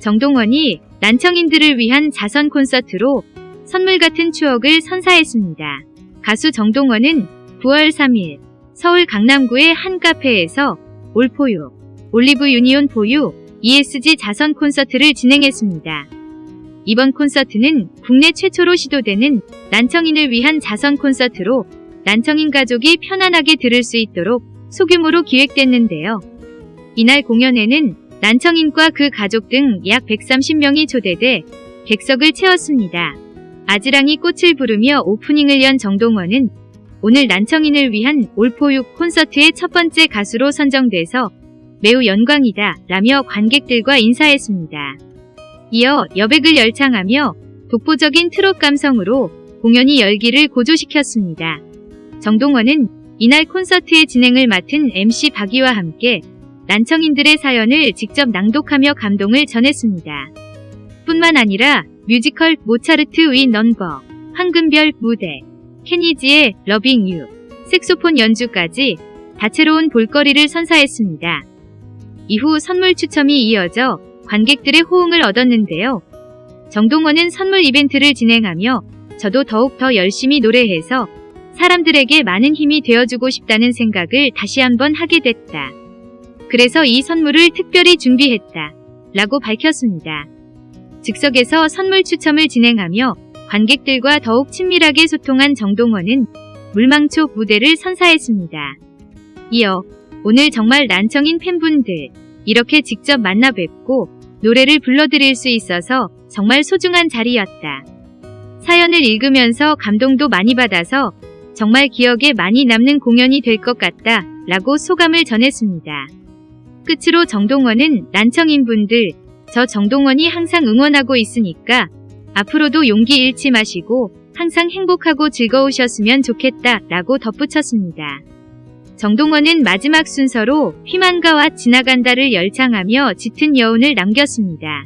정동원이 난청인들을 위한 자선 콘서트로 선물 같은 추억을 선사했습니다. 가수 정동원은 9월 3일 서울 강남구의 한 카페에서 올포유, 올리브 유니온 포유, ESG 자선 콘서트를 진행했습니다. 이번 콘서트는 국내 최초로 시도되는 난청인을 위한 자선 콘서트로 난청인 가족이 편안하게 들을 수 있도록 소규모로 기획됐는데요. 이날 공연에는 난청인과 그 가족 등 약 130명이 초대돼 객석을 채웠습니다. 아지랑이 꽃을 부르며 오프닝을 연 정동원은 오늘 난청인을 위한 올포육 콘서트의 첫 번째 가수로 선정돼서 매우 영광이다 라며 관객들과 인사했습니다. 이어 여백을 열창하며 독보적인 트롯 감성으로 공연이 열기를 고조시켰습니다. 정동원은 이날 콘서트의 진행을 맡은 MC 박이와 함께 난청인들의 사연을 직접 낭독하며 감동을 전했습니다. 뿐만 아니라 뮤지컬 모차르트의 넘버, 황금별 무대, Kenny G의 Loving You, 색소폰 연주까지 다채로운 볼거리를 선사했습니다. 이후 선물 추첨이 이어져 관객들의 호응을 얻었는데요. 정동원은 선물 이벤트를 진행하며 저도 더욱 더 열심히 노래해서 사람들에게 많은 힘이 되어주고 싶다는 생각을 다시 한번 하게 됐다. 그래서 이 선물을 특별히 준비했다. 라고 밝혔습니다. 즉석에서 선물 추첨을 진행하며 관객들과 더욱 친밀하게 소통한 정동원은 물망초 무대를 선사했습니다. 이어 오늘 정말 난청인 팬분들 이렇게 직접 만나 뵙고 노래를 불러드릴 수 있어서 정말 소중한 자리였다. 사연을 읽으면서 감동도 많이 받아서 정말 기억에 많이 남는 공연이 될 것 같다 라고 소감을 전했습니다. 끝으로 정동원은 난청인분들 저 정동원이 항상 응원하고 있으니까 앞으로도 용기 잃지 마시고 항상 행복하고 즐거우셨으면 좋겠다 라고 덧붙였습니다. 정동원은 마지막 순서로 희망가와 지나간다를 열창하며 짙은 여운을 남겼습니다.